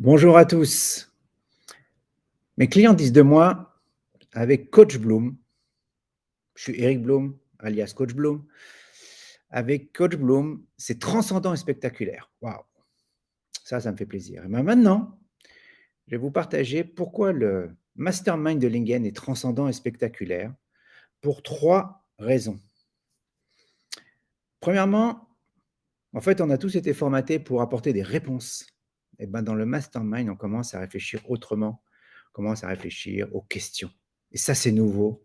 Bonjour à tous. Mes clients disent de moi, avec Coach Bloom, je suis Eric Bloom, alias Coach Bloom, avec Coach Bloom, c'est transcendant et spectaculaire. Waouh Ça, ça me fait plaisir. Et maintenant, je vais vous partager pourquoi le mastermind de Lingen est transcendant et spectaculaire pour trois raisons. Premièrement, en fait, on a tous été formatés pour apporter des réponses eh ben, dans le mastermind, on commence à réfléchir autrement, on commence à réfléchir aux questions. Et ça, c'est nouveau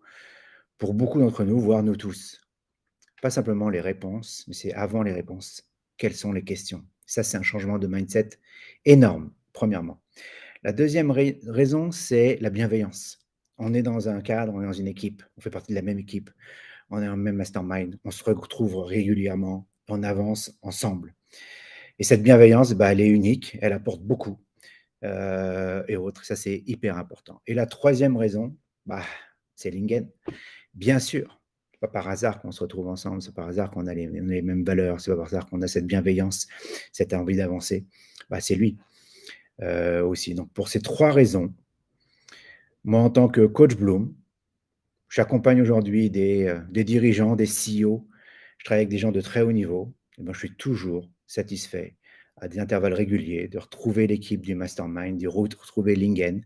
pour beaucoup d'entre nous, voire nous tous. Pas simplement les réponses, mais c'est avant les réponses. Quelles sont les questions? Ça, c'est un changement de mindset énorme, premièrement. La deuxième raison, c'est la bienveillance. On est dans un cadre, on est dans une équipe, on fait partie de la même équipe, on est un même mastermind, on se retrouve régulièrement, on avance ensemble. Et cette bienveillance, bah, elle est unique, elle apporte beaucoup euh, et autres. Ça, c'est hyper important. Et la troisième raison, bah, c'est Lingen. Bien sûr, pas par hasard qu'on se retrouve ensemble, c'est par hasard qu'on a, les mêmes valeurs, c'est pas par hasard qu'on a cette bienveillance, cette envie d'avancer. Bah, c'est lui euh, aussi. Donc, pour ces trois raisons, moi, en tant que coach Bloom, j'accompagne aujourd'hui des, euh, dirigeants, des CEO, je travaille avec des gens de très haut niveau, et ben, je suis toujours satisfait à des intervalles réguliers, de retrouver l'équipe du mastermind, de retrouver Lingen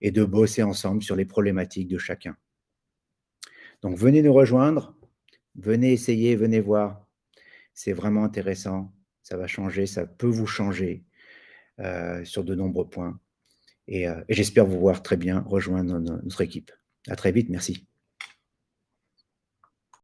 et de bosser ensemble sur les problématiques de chacun. Donc venez nous rejoindre, venez essayer, venez voir. C'est vraiment intéressant, ça va changer, ça peut vous changer euh, sur de nombreux points. Euh, et j'espère vous voir très bien rejoindre notre équipe. À très vite, merci.